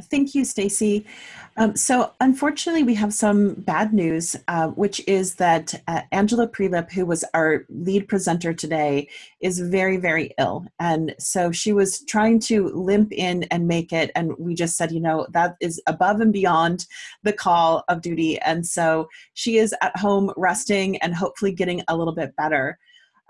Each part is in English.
Thank you, Stacy. Um, so unfortunately, we have some bad news, uh, which is that uh, Angela Prelip, who was our lead presenter today, is very, very ill. And so she was trying to limp in and make it. And we just said, you know, that is above and beyond the call of duty. And so she is at home resting and hopefully getting a little bit better.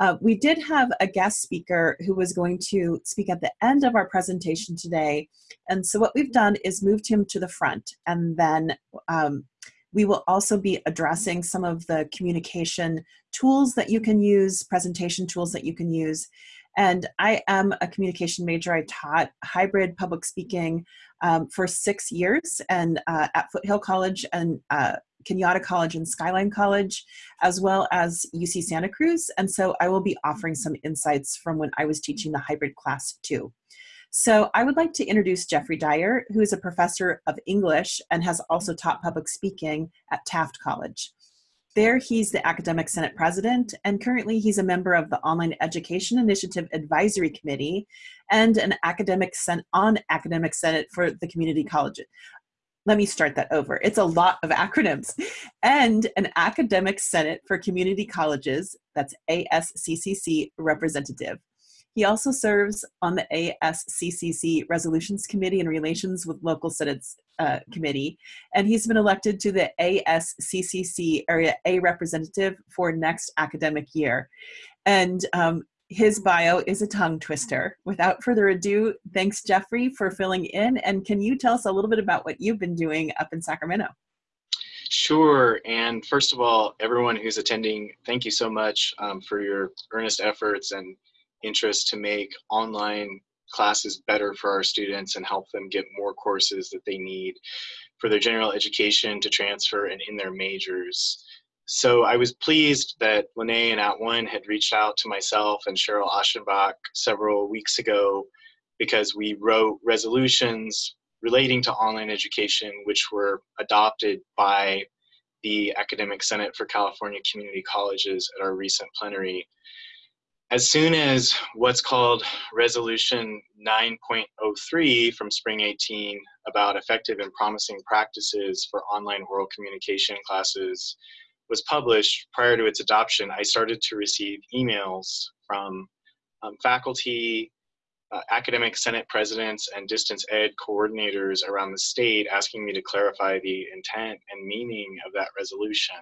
Uh, we did have a guest speaker who was going to speak at the end of our presentation today. And so what we've done is moved him to the front and then um, we will also be addressing some of the communication tools that you can use, presentation tools that you can use. And I am a communication major. I taught hybrid public speaking um, for six years and uh, at Foothill College and uh, Cañada College and Skyline College, as well as UC Santa Cruz. And so I will be offering some insights from when I was teaching the hybrid class too. So I would like to introduce Jeffrey Dyer, who is a professor of English and has also taught public speaking at Taft College. There, he's the Academic Senate President, and currently he's a member of the Online Education Initiative Advisory Committee and an academic on Academic Senate for the community college let me start that over. It's a lot of acronyms. And an academic senate for community colleges, that's ASCCC representative. He also serves on the ASCCC Resolutions Committee and Relations with Local Senates uh, Committee, and he's been elected to the ASCCC Area A representative for next academic year. And um, his bio is a tongue twister. Without further ado, thanks Jeffrey for filling in. And can you tell us a little bit about what you've been doing up in Sacramento? Sure. And first of all, everyone who's attending, thank you so much um, for your earnest efforts and interest to make online classes better for our students and help them get more courses that they need for their general education to transfer and in their majors. So I was pleased that Lene and At One had reached out to myself and Cheryl Aschenbach several weeks ago because we wrote resolutions relating to online education, which were adopted by the Academic Senate for California Community Colleges at our recent plenary. As soon as what's called Resolution 9.03 from Spring 18 about effective and promising practices for online oral communication classes was published, prior to its adoption, I started to receive emails from um, faculty, uh, academic senate presidents, and distance ed coordinators around the state asking me to clarify the intent and meaning of that resolution.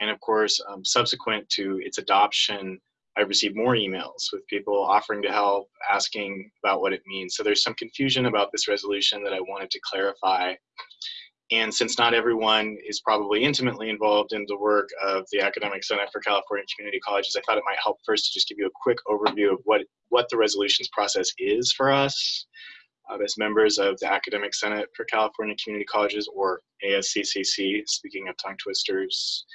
And of course, um, subsequent to its adoption, I received more emails with people offering to help, asking about what it means. So there's some confusion about this resolution that I wanted to clarify. And since not everyone is probably intimately involved in the work of the Academic Senate for California Community Colleges, I thought it might help first to just give you a quick overview of what, what the resolutions process is for us uh, as members of the Academic Senate for California Community Colleges, or ASCCC, speaking of tongue twisters.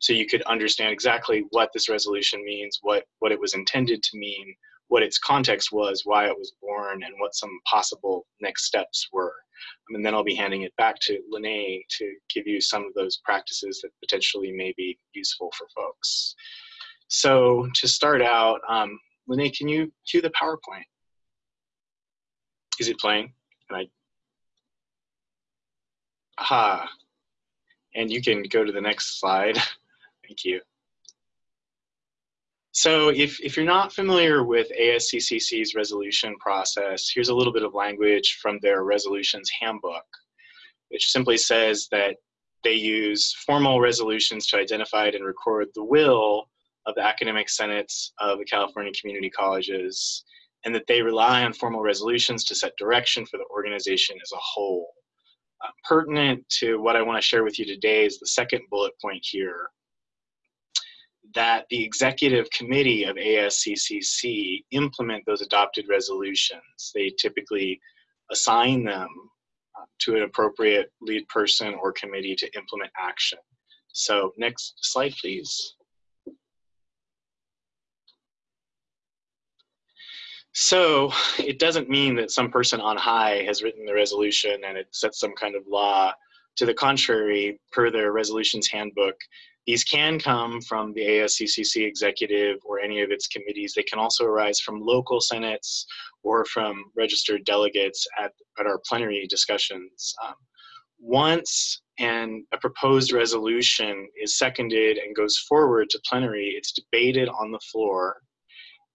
So you could understand exactly what this resolution means, what, what it was intended to mean, what its context was, why it was born, and what some possible next steps were. And then I'll be handing it back to Lene to give you some of those practices that potentially may be useful for folks. So to start out, um, Lene, can you cue the PowerPoint? Is it playing? Can I? Aha. And you can go to the next slide. Thank you. So if, if you're not familiar with ASCCC's resolution process, here's a little bit of language from their resolutions handbook, which simply says that they use formal resolutions to identify and record the will of the academic senates of the California community colleges, and that they rely on formal resolutions to set direction for the organization as a whole. Uh, pertinent to what I want to share with you today is the second bullet point here, that the executive committee of ASCCC implement those adopted resolutions. They typically assign them uh, to an appropriate lead person or committee to implement action. So next slide, please. So it doesn't mean that some person on high has written the resolution and it sets some kind of law. To the contrary, per the resolutions handbook, These can come from the ASCCC executive or any of its committees. They can also arise from local senates or from registered delegates at, at our plenary discussions. Um, once and a proposed resolution is seconded and goes forward to plenary, it's debated on the floor.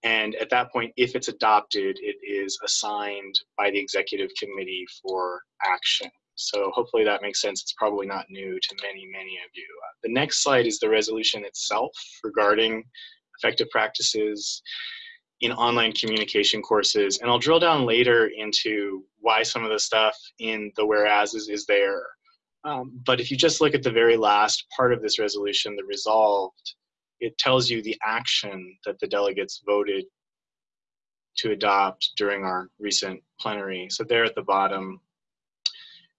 And at that point, if it's adopted, it is assigned by the executive committee for action. So hopefully that makes sense. It's probably not new to many, many of you. Uh, the next slide is the resolution itself regarding effective practices in online communication courses. And I'll drill down later into why some of the stuff in the whereases is there. Um, but if you just look at the very last part of this resolution, the resolved, it tells you the action that the delegates voted to adopt during our recent plenary. So there at the bottom,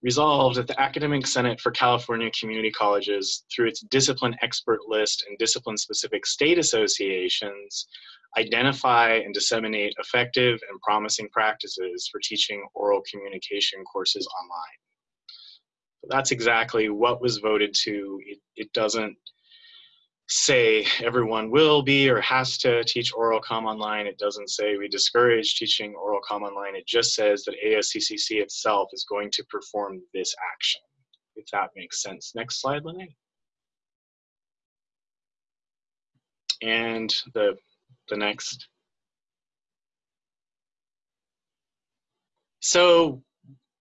resolved that the Academic Senate for California Community Colleges, through its discipline expert list and discipline specific state associations, identify and disseminate effective and promising practices for teaching oral communication courses online. that's exactly what was voted to. It, it doesn't say everyone will be or has to teach oral com online. It doesn't say we discourage teaching oral com online. It just says that ASCCC itself is going to perform this action, if that makes sense. Next slide, Lene. And the, the next. So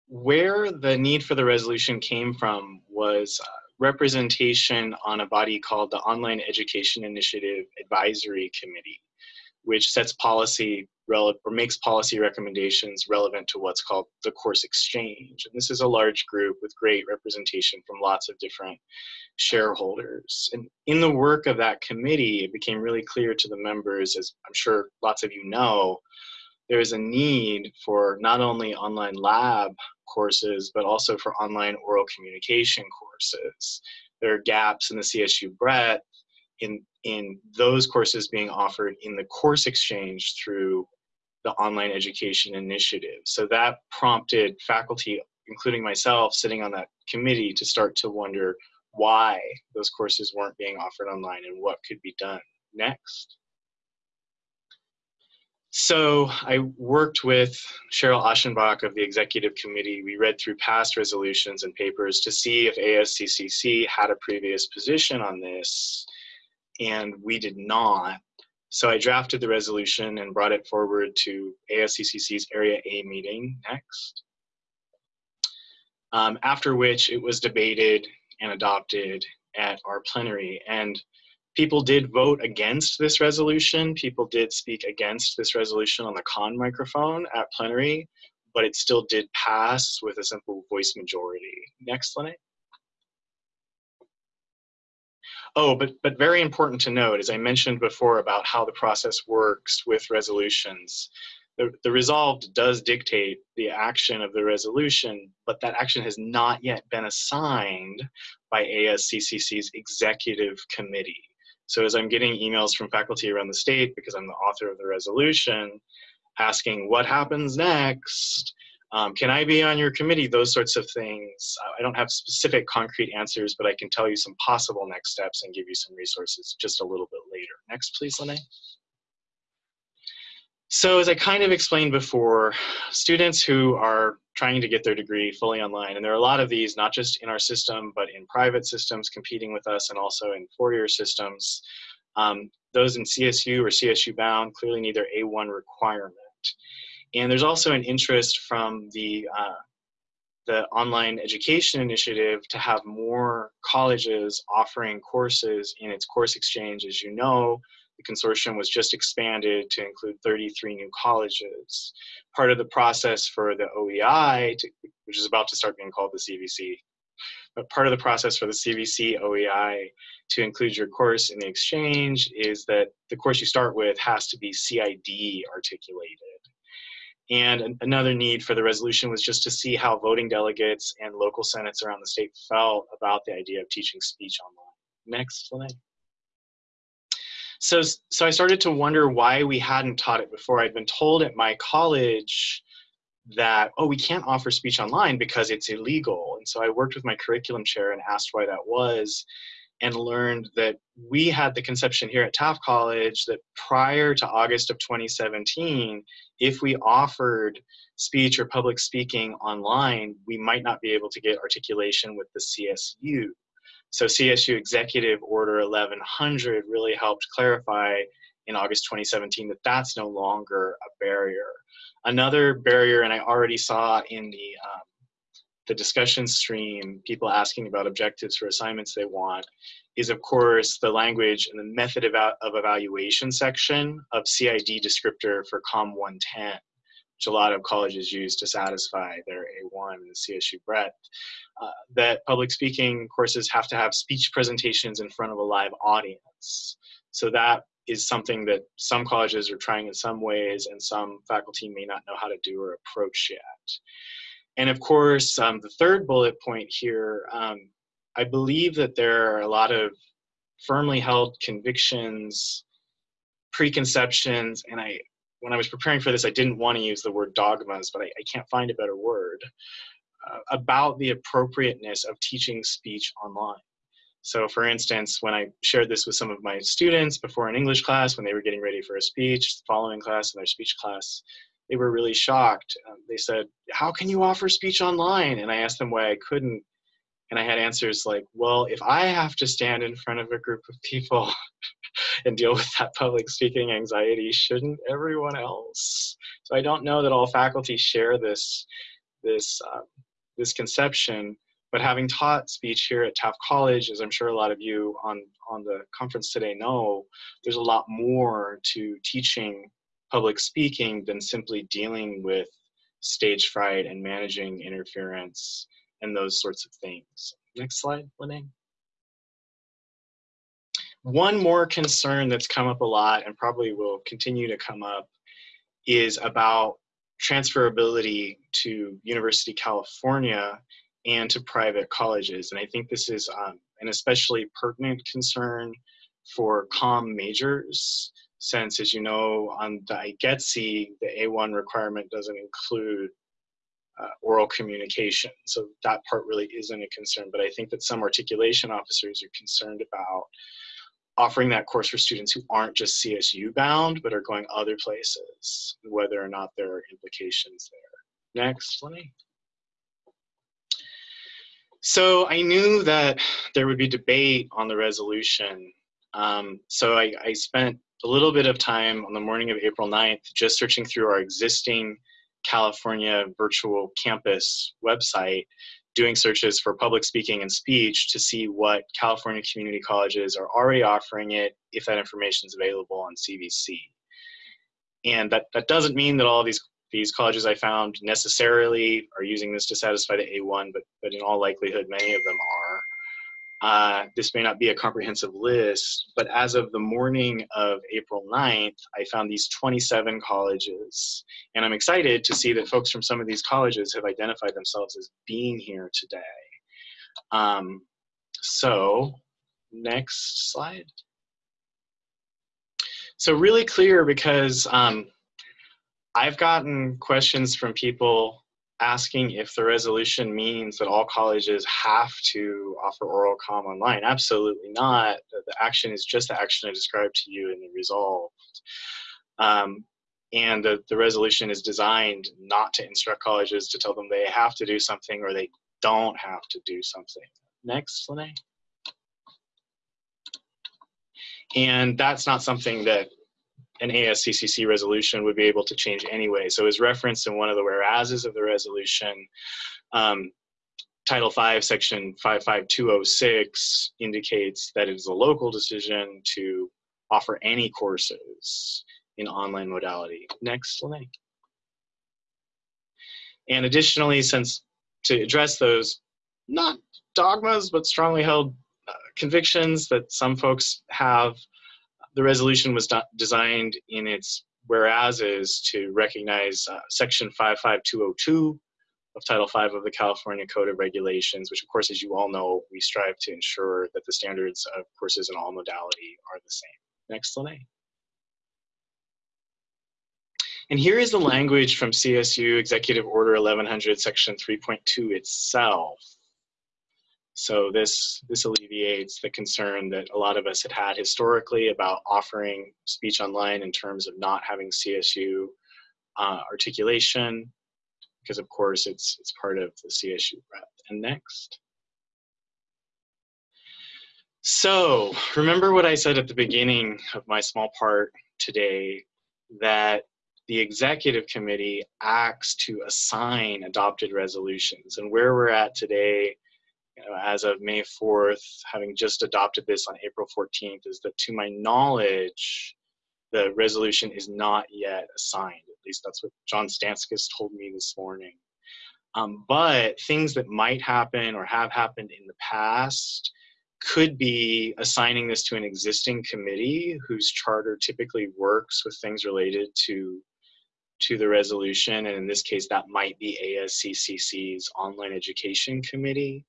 where the need for the resolution came from was uh, representation on a body called the Online Education Initiative Advisory Committee, which sets policy or makes policy recommendations relevant to what's called the course exchange. And this is a large group with great representation from lots of different shareholders. And in the work of that committee, it became really clear to the members, as I'm sure lots of you know, there is a need for not only online lab courses, but also for online oral communication courses. There are gaps in the CSU breadth in, in those courses being offered in the course exchange through the online education initiative. So that prompted faculty, including myself, sitting on that committee to start to wonder why those courses weren't being offered online and what could be done next. So I worked with Cheryl Aschenbach of the executive committee. We read through past resolutions and papers to see if ASCCC had a previous position on this, and we did not. So I drafted the resolution and brought it forward to ASCCC's Area A meeting next. Um, after which it was debated and adopted at our plenary. And people did vote against this resolution. People did speak against this resolution on the con microphone at plenary, but it still did pass with a simple voice majority. Next, Lene. Oh, but, but very important to note, as I mentioned before about how the process works with resolutions, the, the resolved does dictate the action of the resolution, but that action has not yet been assigned by ASCCC's executive committee. So as I'm getting emails from faculty around the state, because I'm the author of the resolution, asking what happens next, um, can I be on your committee, those sorts of things. I don't have specific concrete answers, but I can tell you some possible next steps and give you some resources just a little bit later. Next, please, Lene. So as I kind of explained before, students who are trying to get their degree fully online, and there are a lot of these, not just in our system, but in private systems competing with us and also in four-year systems, um, those in CSU or CSU bound clearly need their A1 requirement. And there's also an interest from the, uh, the online education initiative to have more colleges offering courses in its course exchange. As you know, the consortium was just expanded to include 33 new colleges. Part of the process for the OEI, to, which is about to start being called the CVC, but part of the process for the CVC OEI to include your course in the exchange is that the course you start with has to be CID articulated. And another need for the resolution was just to see how voting delegates and local senates around the state felt about the idea of teaching speech online. Next slide. So, so I started to wonder why we hadn't taught it before. I'd been told at my college that, oh, we can't offer speech online because it's illegal. And so I worked with my curriculum chair and asked why that was. and learned that we had the conception here at Taft College that prior to August of 2017, if we offered speech or public speaking online, we might not be able to get articulation with the CSU. So CSU Executive Order 1100 really helped clarify in August 2017 that that's no longer a barrier. Another barrier, and I already saw in the um, the discussion stream, people asking about objectives for assignments they want, is of course the language and the method of, of evaluation section of CID descriptor for COM 110, which a lot of colleges use to satisfy their A1 and CSU breadth. Uh, that public speaking courses have to have speech presentations in front of a live audience. So that is something that some colleges are trying in some ways and some faculty may not know how to do or approach yet. And of course, um, the third bullet point here, um, I believe that there are a lot of firmly held convictions, preconceptions, and I, when I was preparing for this, I didn't want to use the word dogmas, but I, I can't find a better word, uh, about the appropriateness of teaching speech online. So for instance, when I shared this with some of my students before an English class, when they were getting ready for a speech, following class in their speech class, they were really shocked. Um, they said, how can you offer speech online? And I asked them why I couldn't. And I had answers like, well, if I have to stand in front of a group of people and deal with that public speaking anxiety, shouldn't everyone else? So I don't know that all faculty share this, this, uh, this conception, but having taught speech here at Taft College, as I'm sure a lot of you on, on the conference today know, there's a lot more to teaching public speaking than simply dealing with stage fright and managing interference and those sorts of things. Next slide, Lene. One more concern that's come up a lot and probably will continue to come up is about transferability to University California and to private colleges. And I think this is um, an especially pertinent concern for COM majors since, as you know, on the IGETC, the A1 requirement doesn't include uh, oral communication. So that part really isn't a concern, but I think that some articulation officers are concerned about offering that course for students who aren't just CSU bound, but are going other places, whether or not there are implications there. Next, Lene. So I knew that there would be debate on the resolution. Um, so I, I spent a little bit of time on the morning of April 9th just searching through our existing California virtual campus website, doing searches for public speaking and speech to see what California community colleges are already offering it if that information is available on CVC. And that, that doesn't mean that all these these colleges I found necessarily are using this to satisfy the A1, but, but in all likelihood, many of them are. Uh, this may not be a comprehensive list, but as of the morning of April 9th, I found these 27 colleges. And I'm excited to see that folks from some of these colleges have identified themselves as being here today. Um, so, next slide. So really clear because um, I've gotten questions from people asking if the resolution means that all colleges have to offer oral com online. Absolutely not. The action is just the action I described to you in the resolved. Um, and the, the resolution is designed not to instruct colleges to tell them they have to do something or they don't have to do something. Next, Lene. And that's not something that an ASCCC resolution would be able to change anyway. So as referenced in one of the whereases of the resolution, um, Title V, Section 55206 indicates that it is a local decision to offer any courses in online modality. Next, Lene. And additionally, since to address those not dogmas, but strongly held uh, convictions that some folks have the resolution was designed in its whereases to recognize uh, section 55202 of Title V of the California Code of Regulations, which of course, as you all know, we strive to ensure that the standards of courses in all modality are the same. Next, Lene. And here is the language from CSU Executive Order 1100, Section 3.2 itself. So this, this alleviates the concern that a lot of us had had historically about offering speech online in terms of not having CSU uh, articulation, because of course it's, it's part of the CSU rep. And next. So remember what I said at the beginning of my small part today, that the executive committee acts to assign adopted resolutions. And where we're at today you know, as of May 4th, having just adopted this on April 14th, is that to my knowledge, the resolution is not yet assigned. At least that's what John Stanskas told me this morning. Um, but things that might happen or have happened in the past could be assigning this to an existing committee whose charter typically works with things related to to the resolution and in this case that might be ASCCC's online education committee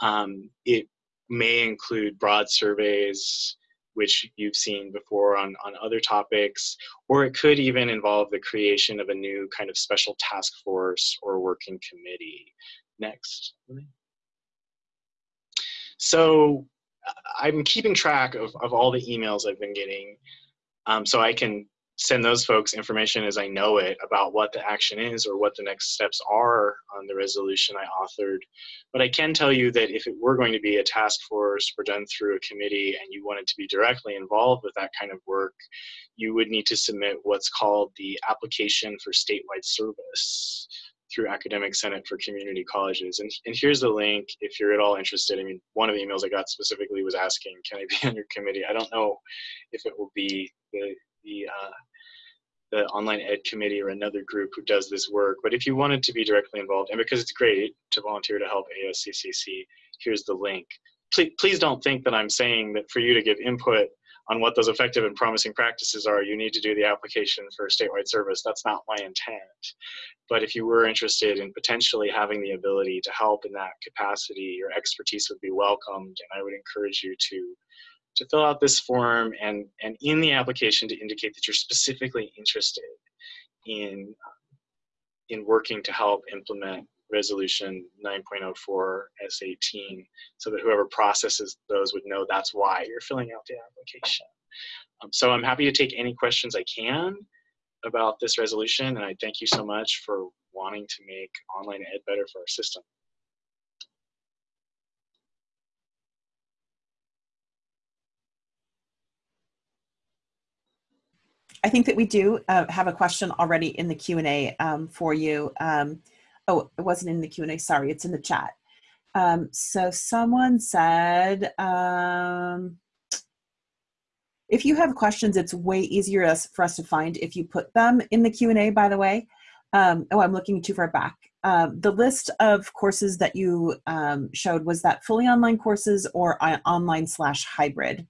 um, it may include broad surveys, which you've seen before on, on other topics, or it could even involve the creation of a new kind of special task force or working committee. Next. So I'm keeping track of, of all the emails I've been getting um, so I can send those folks information as I know it about what the action is or what the next steps are on the resolution I authored. But I can tell you that if it were going to be a task force or done through a committee and you wanted to be directly involved with that kind of work, you would need to submit what's called the application for statewide service through Academic Senate for Community Colleges. And, and here's the link if you're at all interested. I mean, one of the emails I got specifically was asking, can I be on your committee? I don't know if it will be the, the uh, the online ed committee or another group who does this work. But if you wanted to be directly involved, and because it's great to volunteer to help ASCCC, here's the link. Please, please don't think that I'm saying that for you to give input on what those effective and promising practices are, you need to do the application for statewide service. That's not my intent. But if you were interested in potentially having the ability to help in that capacity, your expertise would be welcomed, and I would encourage you to to fill out this form and, and in the application to indicate that you're specifically interested in, in working to help implement resolution 9.04 S18 so that whoever processes those would know that's why you're filling out the application. Um, so I'm happy to take any questions I can about this resolution and I thank you so much for wanting to make online ed better for our system. I think that we do uh, have a question already in the Q&A um, for you. Um, oh, it wasn't in the Q&A, sorry, it's in the chat. Um, so someone said, um, if you have questions, it's way easier for us to find if you put them in the Q&A, by the way. Um, oh, I'm looking too far back. Uh, the list of courses that you um, showed, was that fully online courses or online slash hybrid?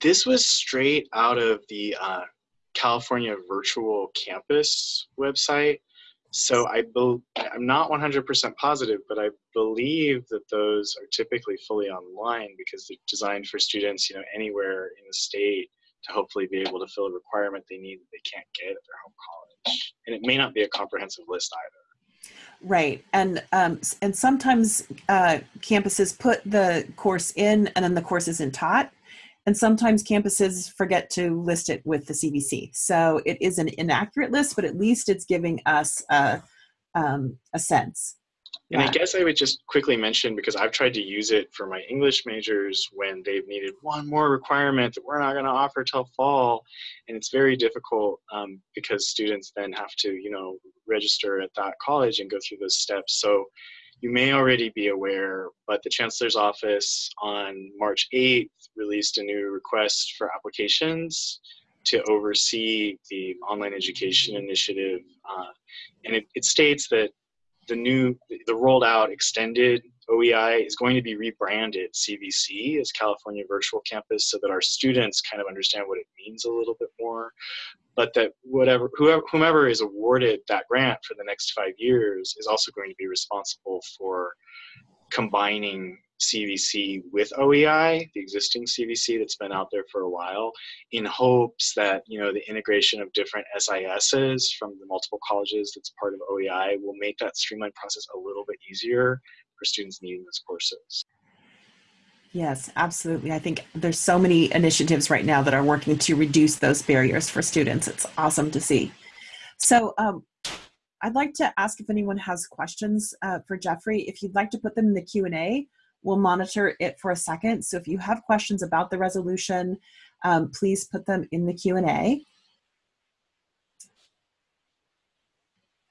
This was straight out of the uh, California Virtual Campus website. So I be, I'm not 100% positive, but I believe that those are typically fully online because they're designed for students, you know, anywhere in the state to hopefully be able to fill a requirement they need that they can't get at their home college. And it may not be a comprehensive list either. Right, and um, and sometimes uh, campuses put the course in, and then the course isn't taught. And sometimes campuses forget to list it with the CVC. So it is an inaccurate list, but at least it's giving us a, um, a sense. And I guess I would just quickly mention because I've tried to use it for my English majors when they've needed one more requirement that we're not going to offer till fall, and it's very difficult um, because students then have to, you know, register at that college and go through those steps. So you may already be aware, but the Chancellor's Office on March 8th released a new request for applications to oversee the online education initiative. Uh, and it, it states that the new, the rolled out extended OEI is going to be rebranded CVC as California Virtual Campus so that our students kind of understand what it means a little bit more but that whatever whoever, whomever is awarded that grant for the next five years is also going to be responsible for combining CVC with OEI, the existing CVC that's been out there for a while, in hopes that you know the integration of different SISs from the multiple colleges that's part of OEI will make that streamlined process a little bit easier for students needing those courses. Yes, absolutely. I think there's so many initiatives right now that are working to reduce those barriers for students. It's awesome to see. So um, I'd like to ask if anyone has questions uh, for Jeffrey. If you'd like to put them in the Q&A, we'll monitor it for a second. So if you have questions about the resolution, um, please put them in the Q&A.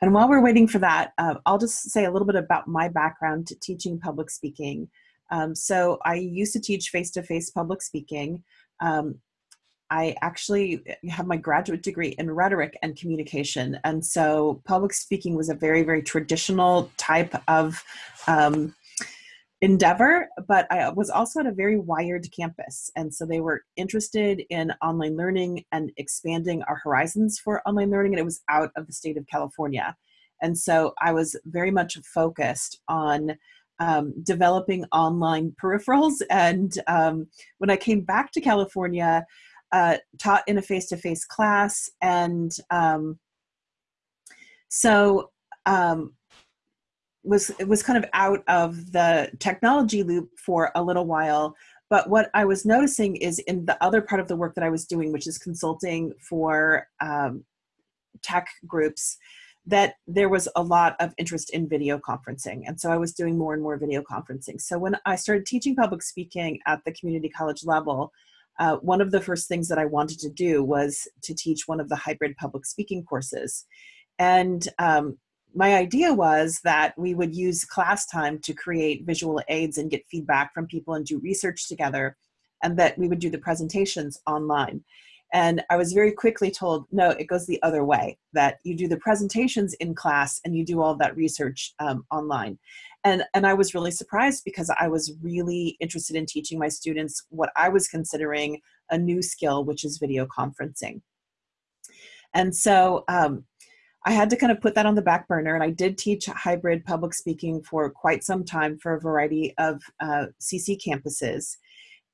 And while we're waiting for that, uh, I'll just say a little bit about my background to teaching public speaking. Um, so I used to teach face-to-face -face public speaking. Um, I actually have my graduate degree in rhetoric and communication. And so public speaking was a very, very traditional type of um, endeavor, but I was also at a very wired campus. And so they were interested in online learning and expanding our horizons for online learning, and it was out of the state of California. And so I was very much focused on um, developing online peripherals. And um, when I came back to California, uh, taught in a face-to-face -face class. And um, so um, was was kind of out of the technology loop for a little while. But what i was noticing is in the other part of the work that i was doing which is consulting for um, tech groups that there was a lot of interest in video conferencing. And so i was doing more and more video conferencing. So when i started teaching public speaking at the community college level uh, one of the first things that i wanted to do was to teach one of the hybrid public speaking courses. And um, my idea was that we would use class time to create visual aids and get feedback from people and do research together and that we would do the presentations online. And I was very quickly told, no, it goes the other way, that you do the presentations in class and you do all that research um, online. And, and I was really surprised because I was really interested in teaching my students what I was considering a new skill, which is video conferencing. And so um, I had to kind of put that on the back burner and I did teach hybrid public speaking for quite some time for a variety of uh, CC campuses.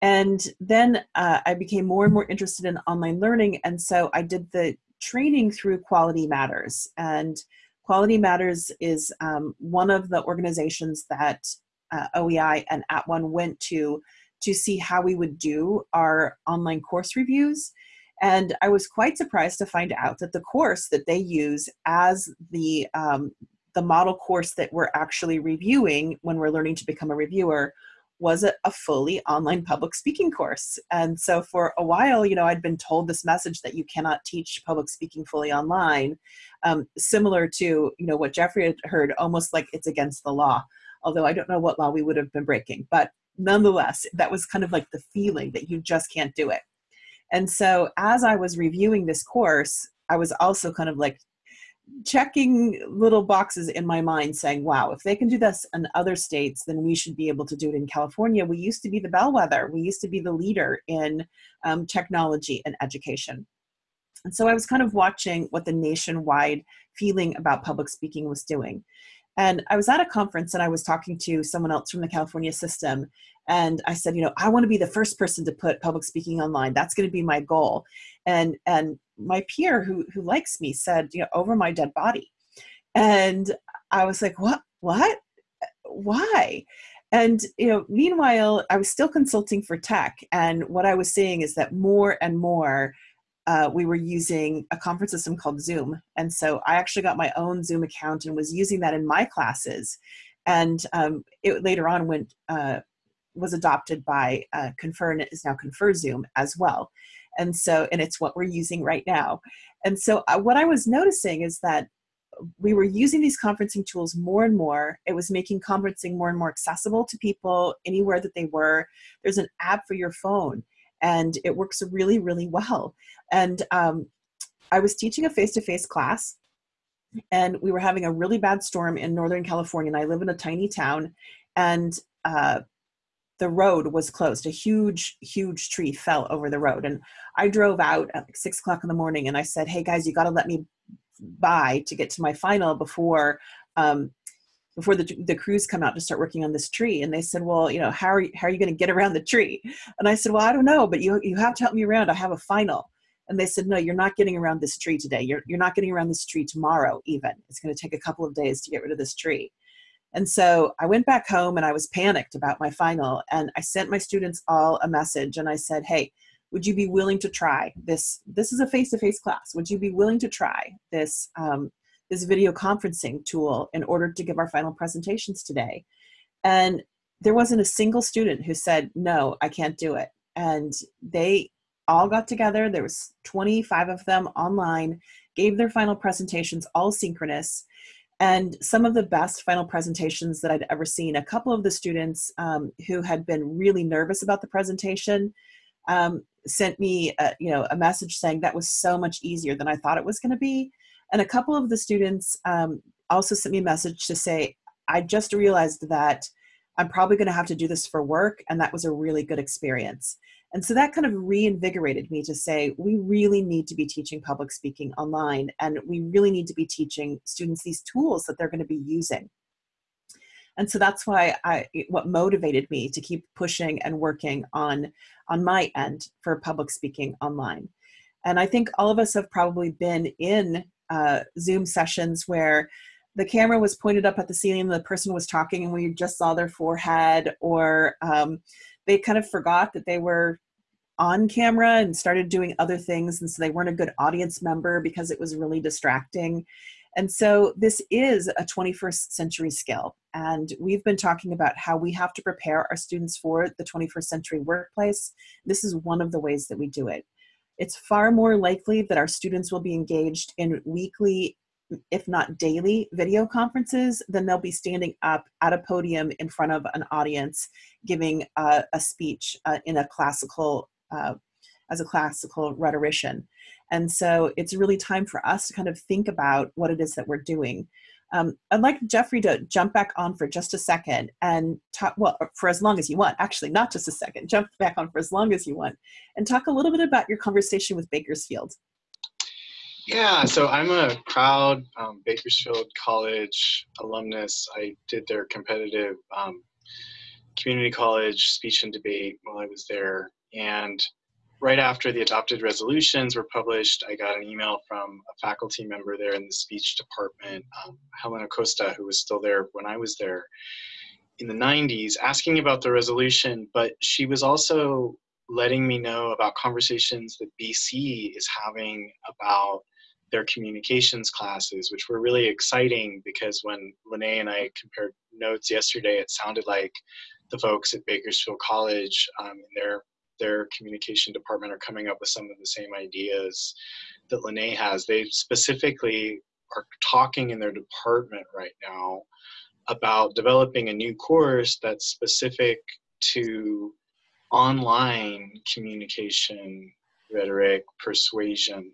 And then uh, I became more and more interested in online learning and so I did the training through Quality Matters. And Quality Matters is um, one of the organizations that uh, OEI and At One went to to see how we would do our online course reviews and I was quite surprised to find out that the course that they use as the, um, the model course that we're actually reviewing when we're learning to become a reviewer was a, a, fully online public speaking course. And so for a while, you know, I'd been told this message that you cannot teach public speaking fully online, um, similar to, you know, what Jeffrey had heard, almost like it's against the law. Although I don't know what law we would have been breaking, but nonetheless, that was kind of like the feeling that you just can't do it. And so as I was reviewing this course, I was also kind of like checking little boxes in my mind saying, wow, if they can do this in other states, then we should be able to do it in California. We used to be the bellwether. We used to be the leader in um, technology and education. And so I was kind of watching what the nationwide feeling about public speaking was doing. And I was at a conference and I was talking to someone else from the California system. And I said, you know, I want to be the first person to put public speaking online. That's going to be my goal. And, and my peer who, who likes me said, you know, over my dead body. And I was like, what, what, why? And, you know, meanwhile, I was still consulting for tech. And what I was seeing is that more and more uh, we were using a conference system called Zoom. And so I actually got my own Zoom account and was using that in my classes. And um, it later on went, uh, was adopted by uh, Confer and it is now Confer Zoom as well. And so, and it's what we're using right now. And so uh, what I was noticing is that we were using these conferencing tools more and more. It was making conferencing more and more accessible to people anywhere that they were. There's an app for your phone and it works really, really well. And um, I was teaching a face-to-face -face class and we were having a really bad storm in Northern California and I live in a tiny town and uh, the road was closed. A huge, huge tree fell over the road. And I drove out at like six o'clock in the morning and I said, hey guys, you gotta let me by to get to my final before um, before the, the crews come out to start working on this tree. And they said, well, you know, how are you, how are you going to get around the tree? And I said, well, I don't know, but you, you have to help me around. I have a final. And they said, no, you're not getting around this tree today. You're, you're not getting around this tree tomorrow even. It's going to take a couple of days to get rid of this tree. And so I went back home and I was panicked about my final. And I sent my students all a message and I said, hey, would you be willing to try this? This is a face-to-face class. Would you be willing to try this, um, this video conferencing tool in order to give our final presentations today? And there wasn't a single student who said, no, I can't do it. And they all got together. There was 25 of them online, gave their final presentations all synchronous and some of the best final presentations that I'd ever seen. A couple of the students um, who had been really nervous about the presentation um, sent me a, you know, a message saying that was so much easier than I thought it was going to be. And a couple of the students um, also sent me a message to say, I just realized that I'm probably going to have to do this for work, and that was a really good experience. And so that kind of reinvigorated me to say, we really need to be teaching public speaking online, and we really need to be teaching students these tools that they're going to be using. And so that's why I, what motivated me to keep pushing and working on, on my end for public speaking online. And I think all of us have probably been in uh, Zoom sessions where the camera was pointed up at the ceiling and the person was talking and we just saw their forehead or um, they kind of forgot that they were on camera and started doing other things and so they weren't a good audience member because it was really distracting. And so this is a 21st century skill and we've been talking about how we have to prepare our students for the 21st century workplace. This is one of the ways that we do it it's far more likely that our students will be engaged in weekly if not daily video conferences, than they'll be standing up at a podium in front of an audience giving a, a speech uh, in a classical, uh, as a classical rhetorician. And so it's really time for us to kind of think about what it is that we're doing. Um, I'd like Jeffrey to jump back on for just a second and talk, well, for as long as you want, actually, not just a second, jump back on for as long as you want, and talk a little bit about your conversation with Bakersfield. Yeah, so I'm a proud um, Bakersfield College alumnus. I did their competitive um, community college speech and debate while I was there. And right after the adopted resolutions were published, I got an email from a faculty member there in the speech department, um, Helen Acosta, who was still there when I was there in the 90s, asking about the resolution, but she was also letting me know about conversations that BC is having about their communications classes, which were really exciting because when Lene and I compared notes yesterday, it sounded like the folks at Bakersfield College um, in their their communication department are coming up with some of the same ideas that Lene has. They specifically are talking in their department right now about developing a new course that's specific to online communication, rhetoric, persuasion,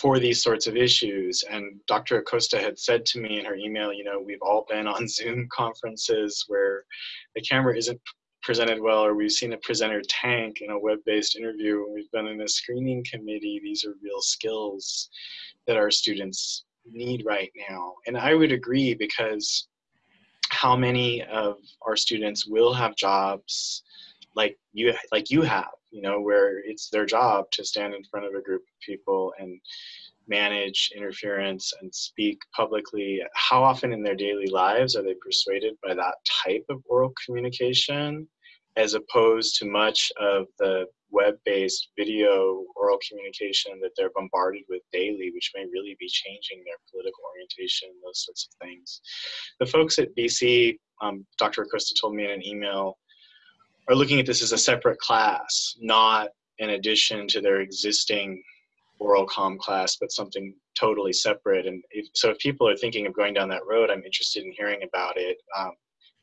for these sorts of issues. And Dr. Acosta had said to me in her email, you know, we've all been on Zoom conferences where the camera isn't presented well, or we've seen a presenter tank in a web-based interview, and we've been in a screening committee. These are real skills that our students need right now. And I would agree because how many of our students will have jobs like you like you have you know, where it's their job to stand in front of a group of people and manage interference and speak publicly. How often in their daily lives are they persuaded by that type of oral communication as opposed to much of the web-based video oral communication that they're bombarded with daily, which may really be changing their political orientation, those sorts of things. The folks at BC, um, Dr. Acosta told me in an email, are looking at this as a separate class, not in addition to their existing oral com class, but something totally separate. And if, so if people are thinking of going down that road, I'm interested in hearing about it. Um,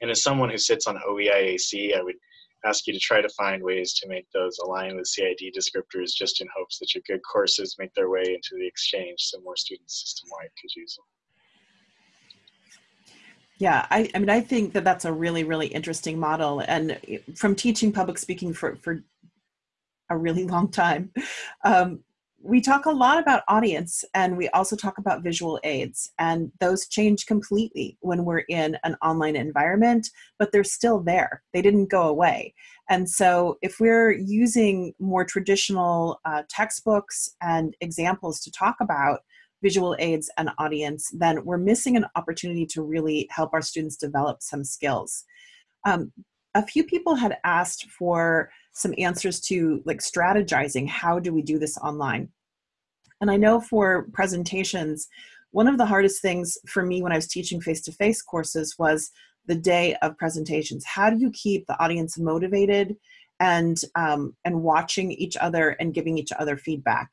and as someone who sits on OEIAC, I would ask you to try to find ways to make those align with CID descriptors just in hopes that your good courses make their way into the exchange so more students system-wide could use them. Yeah, I, I mean, I think that that's a really, really interesting model. And from teaching public speaking for, for a really long time, um, we talk a lot about audience and we also talk about visual aids and those change completely when we're in an online environment, but they're still there. They didn't go away. And so if we're using more traditional uh, textbooks and examples to talk about visual aids and audience, then we're missing an opportunity to really help our students develop some skills. Um, a few people had asked for some answers to like strategizing how do we do this online and i know for presentations one of the hardest things for me when i was teaching face-to-face -face courses was the day of presentations how do you keep the audience motivated and um, and watching each other and giving each other feedback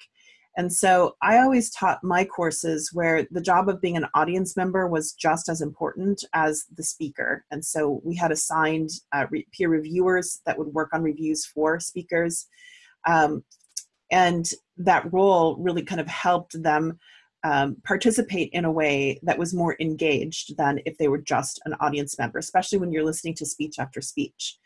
and so I always taught my courses where the job of being an audience member was just as important as the speaker. And so we had assigned uh, re peer reviewers that would work on reviews for speakers. Um, and that role really kind of helped them um, participate in a way that was more engaged than if they were just an audience member, especially when you're listening to speech after speech.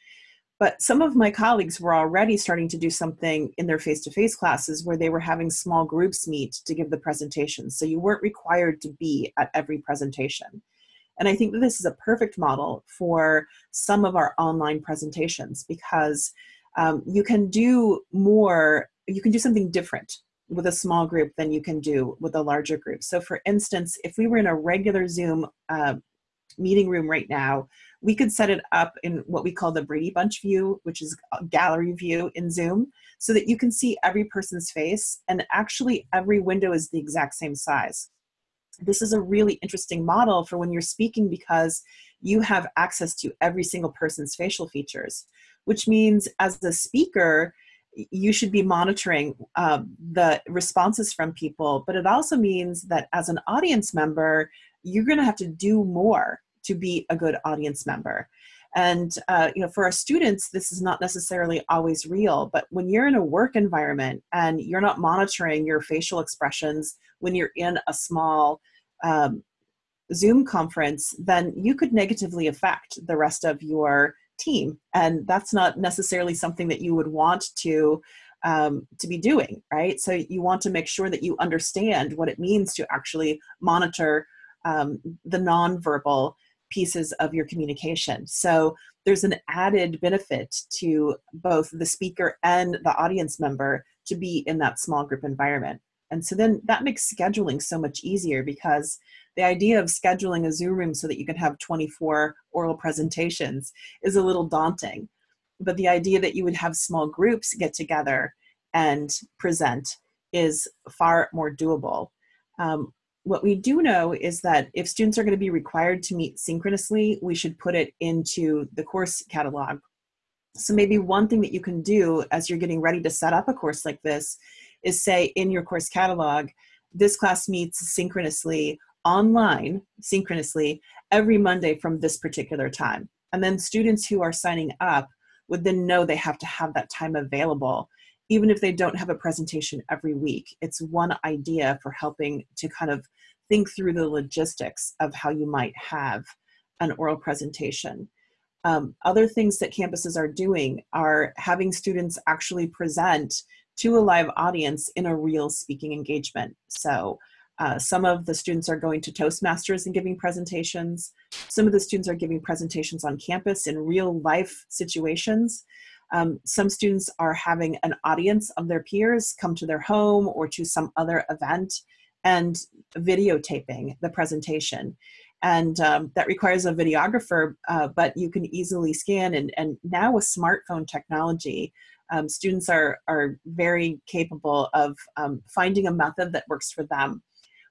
But some of my colleagues were already starting to do something in their face-to-face -face classes where they were having small groups meet to give the presentation. So you weren't required to be at every presentation. And I think that this is a perfect model for some of our online presentations because um, you can do more, you can do something different with a small group than you can do with a larger group. So for instance, if we were in a regular Zoom uh, meeting room right now, we could set it up in what we call the Brady Bunch view, which is a gallery view in Zoom, so that you can see every person's face and actually every window is the exact same size. This is a really interesting model for when you're speaking because you have access to every single person's facial features, which means as the speaker, you should be monitoring uh, the responses from people, but it also means that as an audience member, you're gonna have to do more to be a good audience member. And uh, you know, for our students, this is not necessarily always real, but when you're in a work environment and you're not monitoring your facial expressions when you're in a small um, Zoom conference, then you could negatively affect the rest of your team. And that's not necessarily something that you would want to um, to be doing, right? So you want to make sure that you understand what it means to actually monitor um, the nonverbal pieces of your communication. So there's an added benefit to both the speaker and the audience member to be in that small group environment. And so then that makes scheduling so much easier because the idea of scheduling a Zoom room so that you can have 24 oral presentations is a little daunting. But the idea that you would have small groups get together and present is far more doable. Um, what we do know is that if students are going to be required to meet synchronously, we should put it into the course catalog. So maybe one thing that you can do as you're getting ready to set up a course like this is say in your course catalog, this class meets synchronously online, synchronously, every Monday from this particular time. And then students who are signing up would then know they have to have that time available even if they don't have a presentation every week. It's one idea for helping to kind of think through the logistics of how you might have an oral presentation. Um, other things that campuses are doing are having students actually present to a live audience in a real speaking engagement. So uh, some of the students are going to Toastmasters and giving presentations. Some of the students are giving presentations on campus in real life situations. Um, some students are having an audience of their peers come to their home or to some other event and videotaping the presentation. And um, that requires a videographer, uh, but you can easily scan. And, and now with smartphone technology, um, students are, are very capable of um, finding a method that works for them.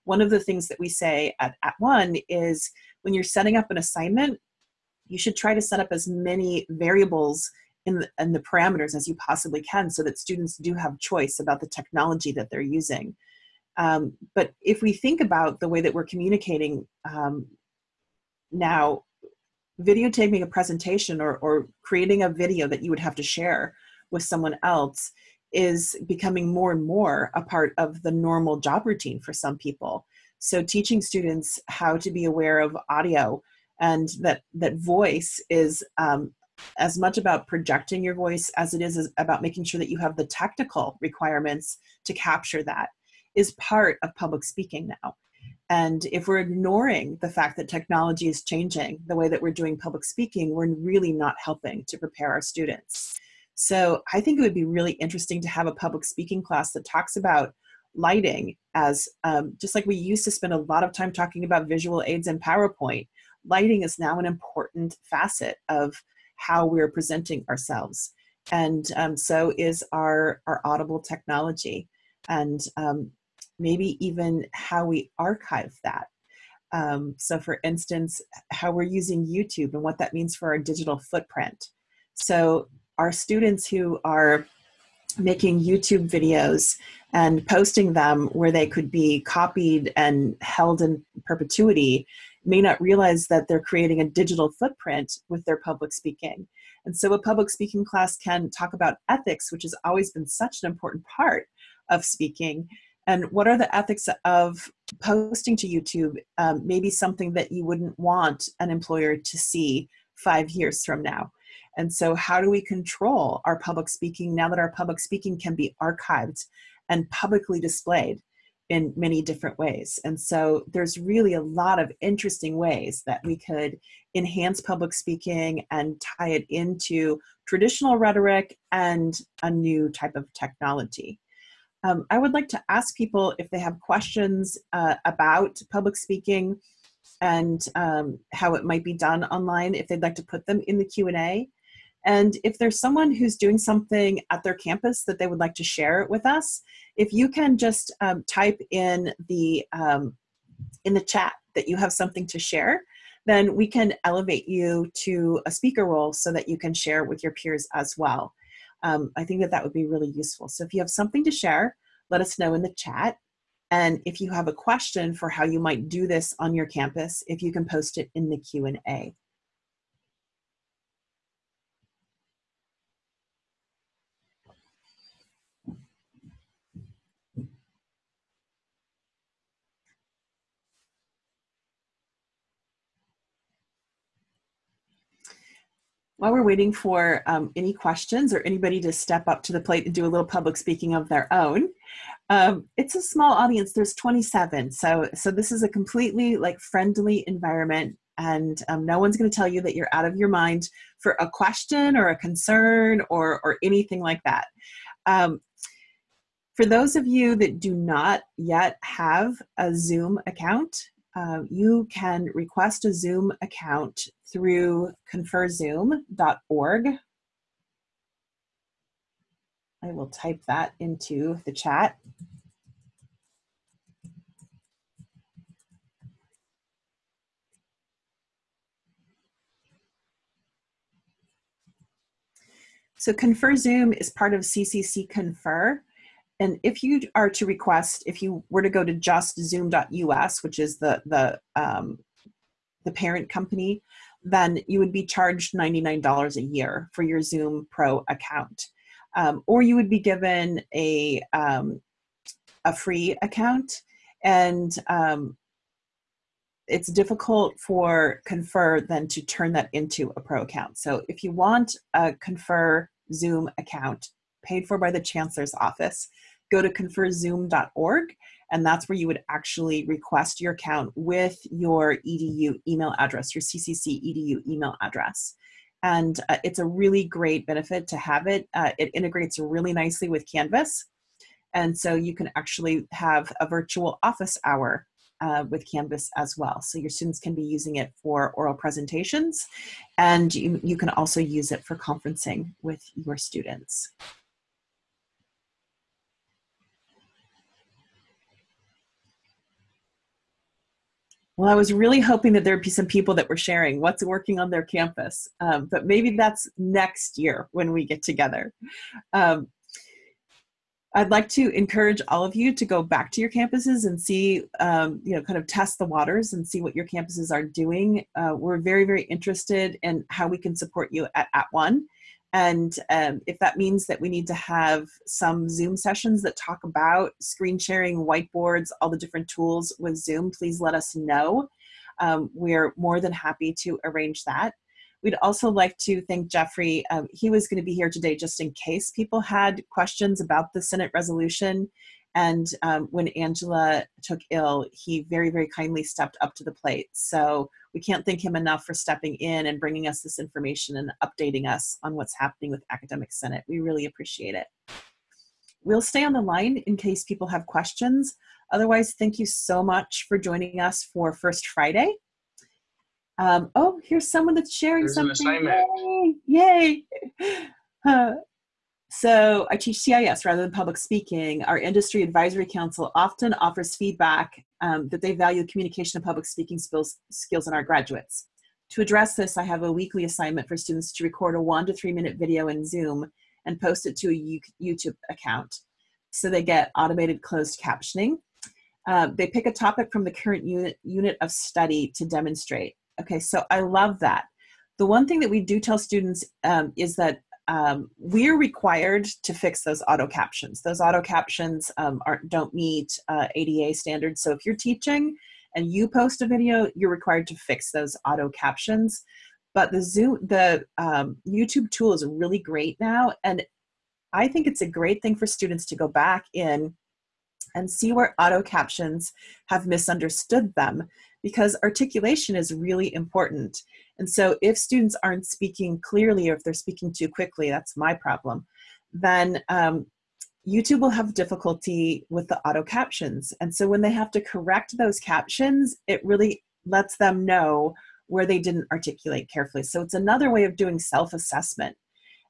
One of the things that we say at, at One is when you're setting up an assignment, you should try to set up as many variables in the, in the parameters as you possibly can so that students do have choice about the technology that they're using. Um, but if we think about the way that we're communicating um, now, videotaping a presentation or, or creating a video that you would have to share with someone else is becoming more and more a part of the normal job routine for some people. So teaching students how to be aware of audio and that, that voice is um, as much about projecting your voice as it is about making sure that you have the technical requirements to capture that is part of public speaking now. And if we're ignoring the fact that technology is changing the way that we're doing public speaking, we're really not helping to prepare our students. So I think it would be really interesting to have a public speaking class that talks about lighting as um, just like we used to spend a lot of time talking about visual aids and PowerPoint, lighting is now an important facet of how we're presenting ourselves. And um, so is our, our audible technology and um, maybe even how we archive that. Um, so for instance, how we're using YouTube and what that means for our digital footprint. So our students who are making YouTube videos and posting them where they could be copied and held in perpetuity may not realize that they're creating a digital footprint with their public speaking. And so a public speaking class can talk about ethics, which has always been such an important part of speaking. And what are the ethics of posting to YouTube? Um, maybe something that you wouldn't want an employer to see five years from now. And so how do we control our public speaking now that our public speaking can be archived and publicly displayed in many different ways? And so there's really a lot of interesting ways that we could enhance public speaking and tie it into traditional rhetoric and a new type of technology. Um, I would like to ask people if they have questions uh, about public speaking and um, how it might be done online, if they'd like to put them in the Q&A. And if there's someone who's doing something at their campus that they would like to share with us, if you can just um, type in the, um, in the chat that you have something to share, then we can elevate you to a speaker role so that you can share with your peers as well. Um, I think that that would be really useful. So if you have something to share, let us know in the chat. And if you have a question for how you might do this on your campus, if you can post it in the Q&A. While we're waiting for um, any questions or anybody to step up to the plate and do a little public speaking of their own, um, it's a small audience. There's 27, so so this is a completely like friendly environment, and um, no one's going to tell you that you're out of your mind for a question or a concern or or anything like that. Um, for those of you that do not yet have a Zoom account, uh, you can request a Zoom account through conferzoom.org. I will type that into the chat. So ConferZoom is part of CCC Confer. And if you are to request, if you were to go to just zoom.us, which is the, the, um, the parent company, then you would be charged $99 a year for your Zoom Pro account. Um, or you would be given a, um, a free account and um, it's difficult for Confer then to turn that into a pro account. So if you want a Confer Zoom account paid for by the Chancellor's Office, go to conferzoom.org and that's where you would actually request your account with your edu email address your ccc edu email address and uh, it's a really great benefit to have it uh, it integrates really nicely with canvas and so you can actually have a virtual office hour uh, with Canvas as well. So your students can be using it for oral presentations and you, you can also use it for conferencing with your students. Well, I was really hoping that there'd be some people that were sharing what's working on their campus, um, but maybe that's next year when we get together. Um, I'd like to encourage all of you to go back to your campuses and see, um, you know, kind of test the waters and see what your campuses are doing. Uh, we're very, very interested in how we can support you at, at One. And um, if that means that we need to have some Zoom sessions that talk about screen sharing, whiteboards, all the different tools with Zoom, please let us know. Um, we're more than happy to arrange that. We'd also like to thank Jeffrey. Um, he was going to be here today just in case people had questions about the Senate resolution. And um, when Angela took ill, he very, very kindly stepped up to the plate. So we can't thank him enough for stepping in and bringing us this information and updating us on what's happening with Academic Senate. We really appreciate it. we'll stay on the line in case people have questions. Otherwise, thank you so much for joining us for First Friday. Um, oh, here's someone that's sharing There's something. Yay! Yay. Uh, so I teach CIS rather than public speaking. Our industry advisory council often offers feedback um, that they value communication and public speaking skills, skills in our graduates. To address this, I have a weekly assignment for students to record a one to three minute video in Zoom and post it to a YouTube account. So they get automated closed captioning. Uh, they pick a topic from the current unit, unit of study to demonstrate. Okay, so I love that. The one thing that we do tell students um, is that um, we're required to fix those auto captions. Those auto captions um, aren't, don't meet uh, ADA standards. So if you're teaching and you post a video, you're required to fix those auto captions. But the Zoom, the um, YouTube tool is really great now, and I think it's a great thing for students to go back in and see where auto captions have misunderstood them because articulation is really important. And so if students aren't speaking clearly or if they're speaking too quickly, that's my problem, then um, YouTube will have difficulty with the auto captions. And so when they have to correct those captions, it really lets them know where they didn't articulate carefully. So it's another way of doing self-assessment.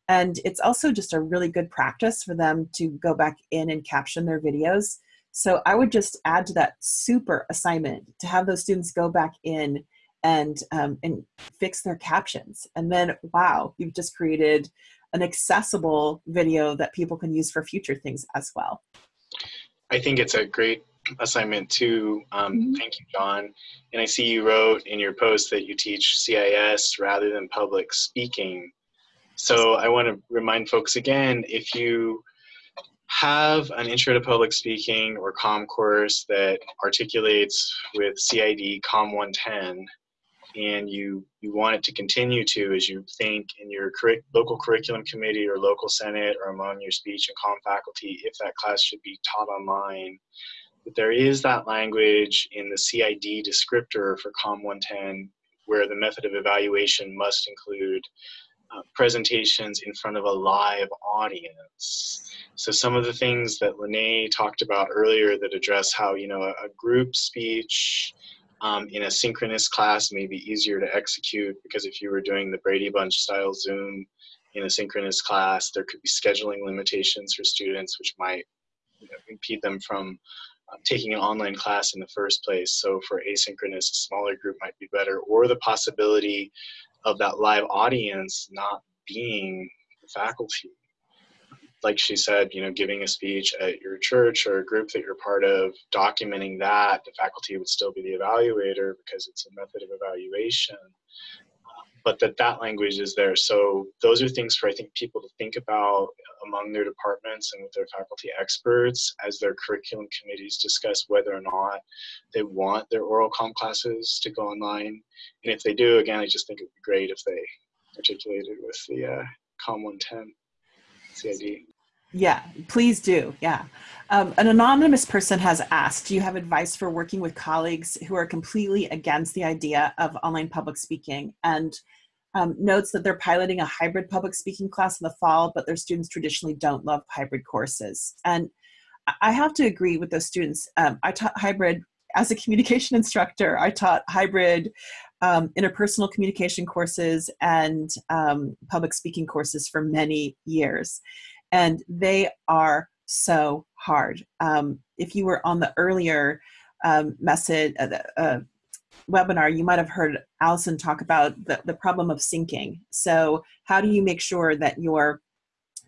And it's also just a really good practice for them to go back in and caption their videos. So I would just add to that super assignment to have those students go back in and um, and fix their captions. And then, wow, you've just created an accessible video that people can use for future things as well. I think it's a great assignment too. Um, mm -hmm. Thank you, John. And I see you wrote in your post that you teach CIS rather than public speaking. So I want to remind folks again, if you have an intro to public speaking or COM course that articulates with CID COM 110, and you you want it to continue to as you think in your local curriculum committee or local senate or among your speech and COM faculty if that class should be taught online but there is that language in the cid descriptor for com 110 where the method of evaluation must include presentations in front of a live audience. So some of the things that Lene talked about earlier that address how, you know, a, a group speech um, in a synchronous class may be easier to execute because if you were doing the Brady Bunch style Zoom in a synchronous class, there could be scheduling limitations for students which might you know, impede them from uh, taking an online class in the first place. So for asynchronous, a smaller group might be better, or the possibility of that live audience not being faculty like she said, you know, giving a speech at your church or a group that you're part of, documenting that, the faculty would still be the evaluator because it's a method of evaluation. But that that language is there. So those are things for I think people to think about among their departments and with their faculty experts as their curriculum committees discuss whether or not they want their oral comm classes to go online. And if they do, again, I just think it would be great if they articulated with the uh, COM 110 CID. Yeah, please do. Yeah. Um, an anonymous person has asked, do you have advice for working with colleagues who are completely against the idea of online public speaking and um, notes that they're piloting a hybrid public speaking class in the fall, but their students traditionally don't love hybrid courses. And I have to agree with those students. Um, I taught hybrid as a communication instructor. I taught hybrid um, interpersonal communication courses and um, public speaking courses for many years and they are so hard. Um, if you were on the earlier um, message, uh, uh, webinar, you might have heard Allison talk about the, the problem of syncing. So how do you make sure that your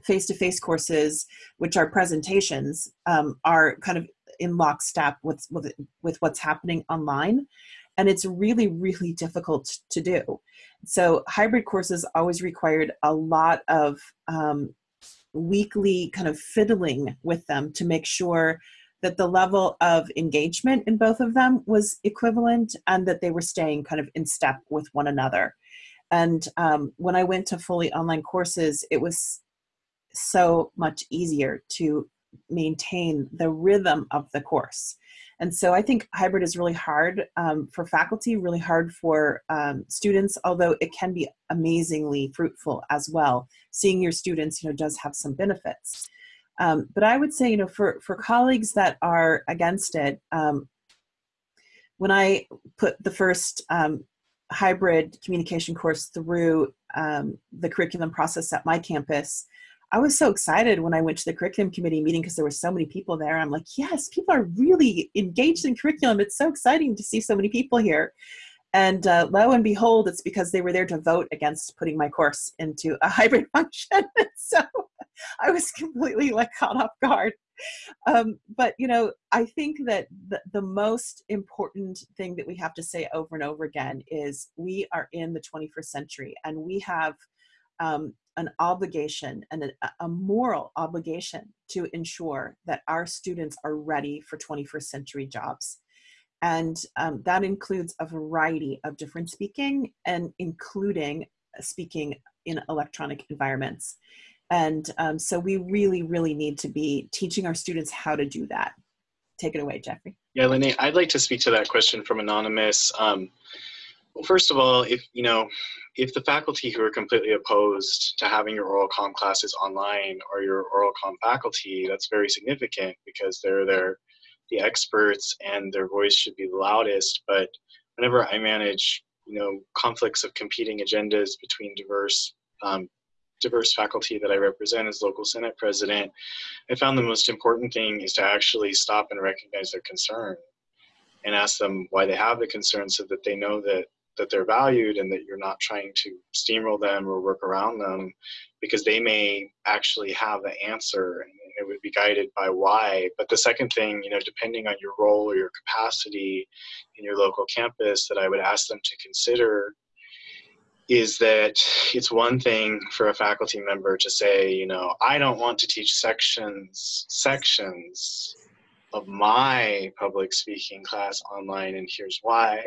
face-to-face -face courses, which are presentations, um, are kind of in lockstep with, with, with what's happening online? And it's really, really difficult to do. So hybrid courses always required a lot of um, weekly kind of fiddling with them to make sure that the level of engagement in both of them was equivalent and that they were staying kind of in step with one another. And um, when I went to fully online courses, it was so much easier to maintain the rhythm of the course. And so I think hybrid is really hard um, for faculty, really hard for um, students, although it can be amazingly fruitful as well. Seeing your students, you know, does have some benefits. Um, but I would say, you know, for, for colleagues that are against it, um, when I put the first um, hybrid communication course through um, the curriculum process at my campus, I was so excited when I went to the curriculum committee meeting because there were so many people there. I'm like, yes, people are really engaged in curriculum. It's so exciting to see so many people here. And uh, lo and behold, it's because they were there to vote against putting my course into a hybrid function. so I was completely like caught off guard. Um, but you know, I think that the, the most important thing that we have to say over and over again is we are in the 21st century and we have um, an obligation and a, moral obligation to ensure that our students are ready for 21st century jobs. And um, that includes a variety of different speaking and including speaking in electronic environments. And um, so we really, really need to be teaching our students how to do that. Take it away, Jeffrey. Yeah, Lene, I'd like to speak to that question from Anonymous. Um, well, first of all, if you know, if the faculty who are completely opposed to having your oral comm classes online are your oral comm faculty, that's very significant because they're there, the experts and their voice should be the loudest. But whenever I manage, you know, conflicts of competing agendas between diverse um, diverse faculty that I represent as local Senate president, I found the most important thing is to actually stop and recognize their concern and ask them why they have the concern so that they know that that they're valued and that you're not trying to steamroll them or work around them because they may actually have the answer and it would be guided by why. But the second thing, you know, depending on your role or your capacity in your local campus, that I would ask them to consider is that it's one thing for a faculty member to say, you know, I don't want to teach sections sections of my public speaking class online and here's why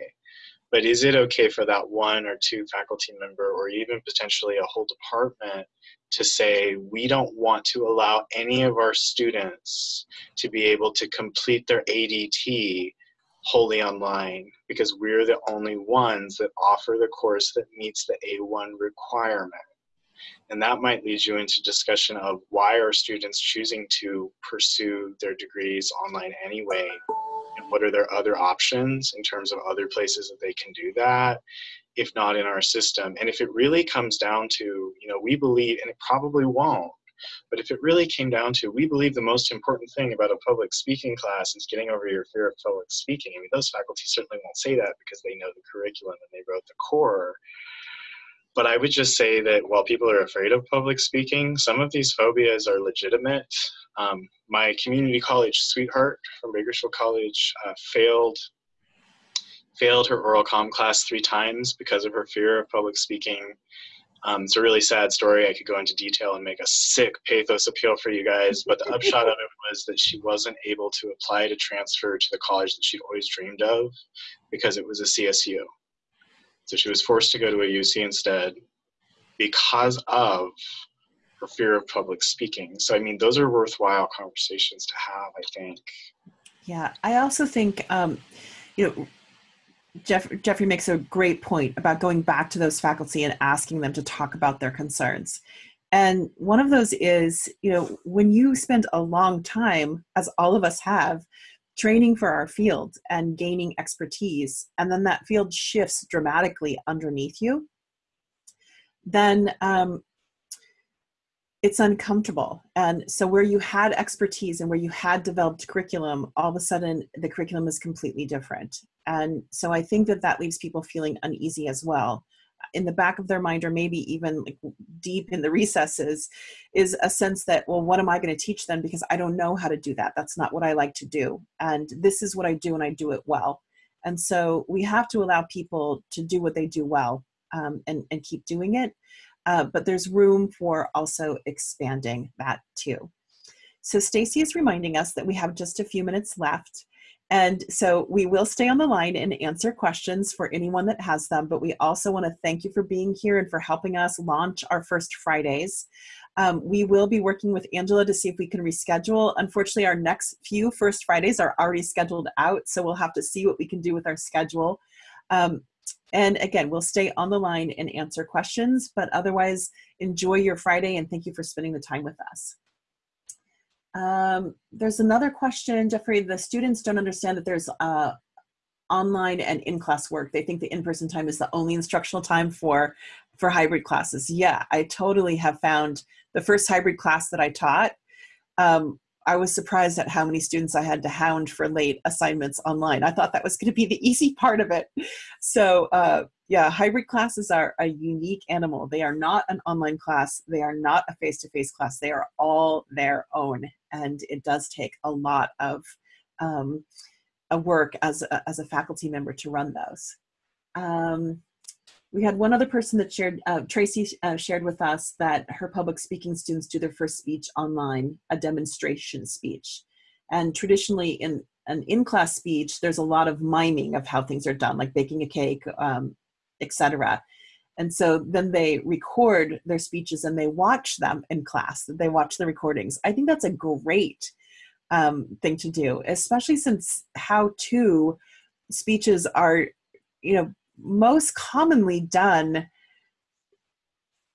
but is it okay for that one or two faculty member or even potentially a whole department to say we don't want to allow any of our students to be able to complete their ADT wholly online because we're the only ones that offer the course that meets the A1 requirement. And that might lead you into discussion of why are students choosing to pursue their degrees online anyway? And what are their other options in terms of other places that they can do that if not in our system? And if it really comes down to you know we believe and it probably won't but if it really came down to we believe the most important thing about a public speaking class is getting over your fear of public speaking. I mean those faculty certainly won't say that because they know the curriculum and they wrote the core but I would just say that while people are afraid of public speaking, some of these phobias are legitimate. Um, my community college sweetheart from Bakersfield College uh, failed failed her oral comm class three times because of her fear of public speaking. Um, it's a really sad story. I could go into detail and make a sick pathos appeal for you guys, but the upshot of it was that she wasn't able to apply to transfer to the college that she'd always dreamed of because it was a CSU. So she was forced to go to a UC instead because of her fear of public speaking. So, I mean, those are worthwhile conversations to have, I think. Yeah, I also think, um, you know, Jeff, Jeffrey makes a great point about going back to those faculty and asking them to talk about their concerns. And one of those is, you know, when you spend a long time, as all of us have, training for our field and gaining expertise, and then that field shifts dramatically underneath you, then um, it's uncomfortable. And so, where you had expertise and where you had developed curriculum, all of a sudden the curriculum is completely different. And so, I think that that leaves people feeling uneasy as well in the back of their mind or maybe even like deep in the recesses is a sense that well what am i going to teach them? Because i don't know how to do that. That's not what i like to do. And this is what i do and i do it well. And so we have to allow people to do what they do well um, and, and keep doing it. Uh, but there's room for also expanding that too. So stacy is reminding us that we have just a few minutes left and so we will stay on the line and answer questions for anyone that has them, but we also want to thank you for being here and for helping us launch our first Fridays. Um, we will be working with Angela to see if we can reschedule. Unfortunately, our next few First Fridays are already scheduled out, so we'll have to see what we can do with our schedule. Um, and again, we'll stay on the line and answer questions, but otherwise, enjoy your Friday and thank you for spending the time with us. Um, there's another question, Jeffrey. The students don't understand that there's uh, online and in-class work. They think the in-person time is the only instructional time for for hybrid classes. Yeah, I totally have found the first hybrid class that I taught. Um, I was surprised at how many students I had to hound for late assignments online. I thought that was going to be the easy part of it. So uh, yeah, hybrid classes are a unique animal. They are not an online class. They are not a face-to-face -face class. They are all their own. And it does take a lot of um, a work as a, as a faculty member to run those. Um, we had one other person that shared, uh, Tracy uh, shared with us that her public speaking students do their first speech online, a demonstration speech. And traditionally in an in-class speech, there's a lot of miming of how things are done, like baking a cake, um, etc. And so then they record their speeches and they watch them in class, they watch the recordings. I think that's a great um, thing to do, especially since how to speeches are, you know, most commonly done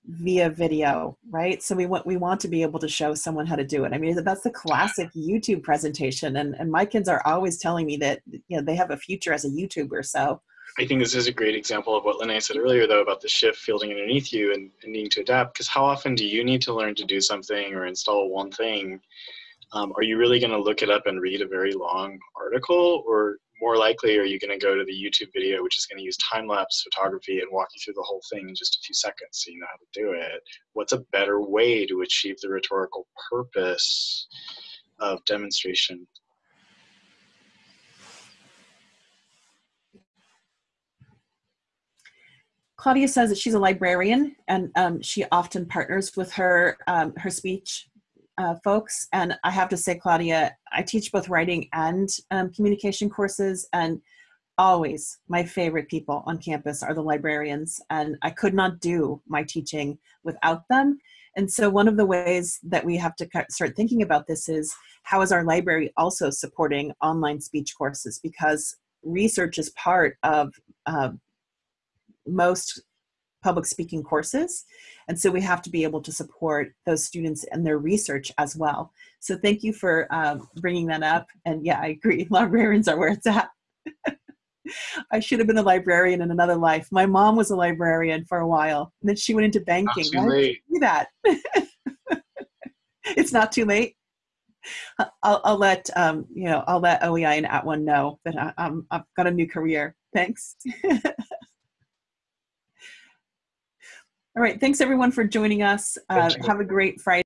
via video, right? So we want we want to be able to show someone how to do it. I mean, that's the classic YouTube presentation, and and my kids are always telling me that you know they have a future as a YouTuber. So I think this is a great example of what Lene said earlier, though, about the shift fielding underneath you and, and needing to adapt. Because how often do you need to learn to do something or install one thing um, are you really going to look it up and read a very long article or more likely are you going to go to the YouTube video which is going to use time-lapse photography and walk you through the whole thing in just a few seconds so you know how to do it? What's a better way to achieve the rhetorical purpose of demonstration? Claudia says that she's a librarian and um, she often partners with her um, her speech uh, folks. And I have to say, Claudia, I teach both writing and um, communication courses and always my favorite people on campus are the librarians and I could not do my teaching without them. And so one of the ways that we have to start thinking about this is how is our library also supporting online speech courses because research is part of uh, most public speaking courses. And so we have to be able to support those students and their research as well. So thank you for um, bringing that up. And yeah, I agree, librarians are where it's at. I should have been a librarian in another life. My mom was a librarian for a while, and then she went into banking. Not too late. do that? it's not too late. I'll, I'll let um, you know. I'll let OEI and At @ONE know that I, I'm, I've got a new career. Thanks. All right. Thanks everyone for joining us. Uh, have a great Friday.